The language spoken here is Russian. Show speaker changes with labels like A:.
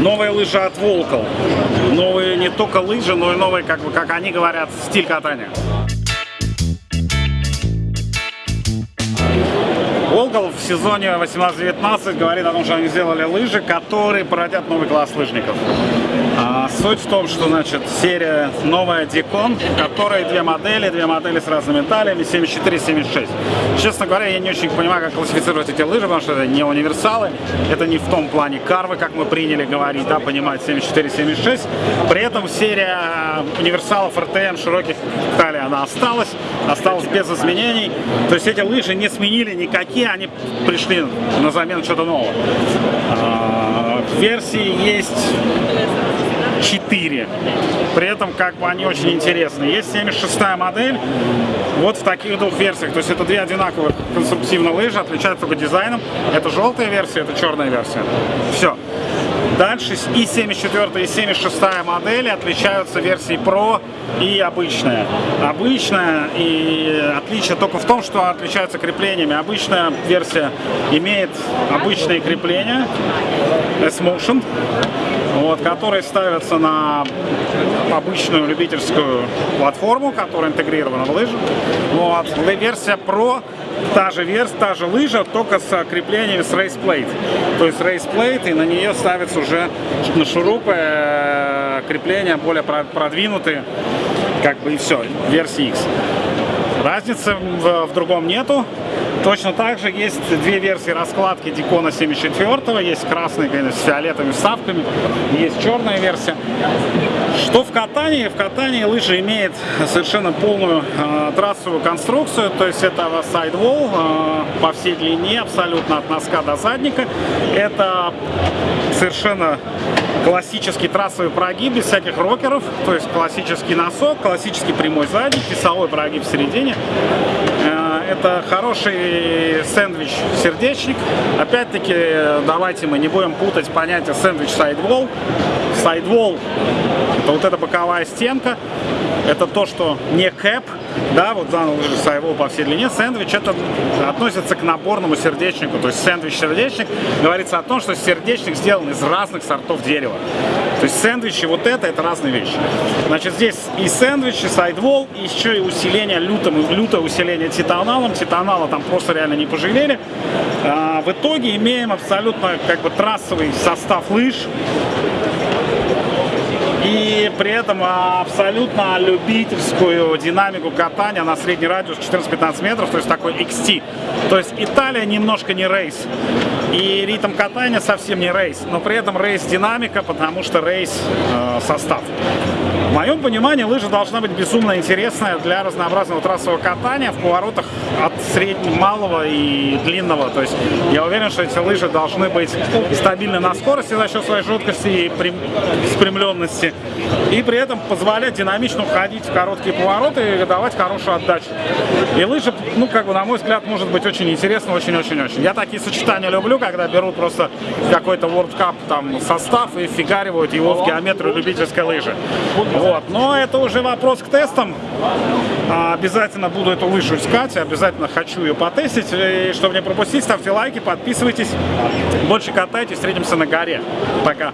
A: Новые лыжи от Волкл. Новые не только лыжи, но и новые, как, бы, как они говорят, стиль катания. Волкл в сезоне 18-19 говорит о том, что они сделали лыжи, которые породят новый класс лыжников. А, суть в том, что значит серия новая Дикон, которая две модели, две модели с разными талиями, 74 и 76. Честно говоря, я не очень понимаю, как классифицировать эти лыжи, потому что это не универсалы, это не в том плане карвы, как мы приняли говорить, да, понимать 74 76. При этом серия универсалов РТМ широких талий, она осталась, осталась без изменений. То есть эти лыжи не сменили никакие, они пришли на замену что-то нового. А, версии есть 4. При этом как бы они очень интересные. Есть 76 модель, вот в таких двух версиях. То есть это две одинаковых конструктивно лыжи, отличаются только дизайном. Это желтая версия, это черная версия. Все. Дальше и 74 и 76 модели отличаются версией Pro и обычная. Обычная и отличие только в том, что отличаются креплениями. Обычная версия имеет обычные крепления S-Motion, вот, которые ставятся на обычную любительскую платформу, которая интегрирована в лыжи. Вот. Версия Pro та же версия, та же лыжа, только с креплениями с Race Plate. То есть Race Plate, и на нее ставятся уже на шурупы э, крепления более продвинутые, как бы и все, версии X. Разницы в, в другом нету. Точно так же есть две версии раскладки Дикона 74 есть красный, конечно, с фиолетовыми вставками, есть черная версия. Что в катании? В катании лыжа имеет совершенно полную э, трассовую конструкцию, то есть это сайдвол э, по всей длине, абсолютно от носка до задника. Это совершенно классический трассовый прогиб без всяких рокеров, то есть классический носок, классический прямой задник, весовой прогиб в середине. Это хороший сэндвич-сердечник. Опять-таки, давайте мы не будем путать понятие сэндвич-сайдвол. Сайдвол – это вот эта боковая стенка, это то, что не кэп, да, вот лыжи сайвол по всей длине. Сэндвич это относится к наборному сердечнику, то есть сэндвич-сердечник говорится о том, что сердечник сделан из разных сортов дерева. То есть сэндвичи вот это, это разные вещи. Значит, здесь и сэндвич, и сайдвол, и еще и усиление лютым, лютое усиление титаналом. Титанала там просто реально не пожалели. А, в итоге имеем абсолютно как бы трассовый состав лыж, и при этом абсолютно любительскую динамику катания на средний радиус 14-15 метров, то есть такой XT. То есть Италия немножко не рейс. И ритм катания совсем не рейс, но при этом рейс динамика, потому что рейс э. В моем понимании лыжа должна быть безумно интересная для разнообразного трассового катания в поворотах от среднего, малого и длинного. То есть я уверен, что эти лыжи должны быть стабильны на скорости за счет своей жесткости и спрямленности. И при этом позволять динамично уходить в короткие повороты и давать хорошую отдачу. И лыжа, ну, как бы, на мой взгляд, может быть очень интересно, очень-очень-очень. Я такие сочетания люблю, когда берут просто какой-то World Cup там состав и фигаривают его в геометрию любительской лыжи. Вот. Но это уже вопрос к тестам. А, обязательно буду эту лыжу искать, обязательно хочу ее потестить. И чтобы не пропустить, ставьте лайки, подписывайтесь. Больше катайтесь, встретимся на горе. Пока.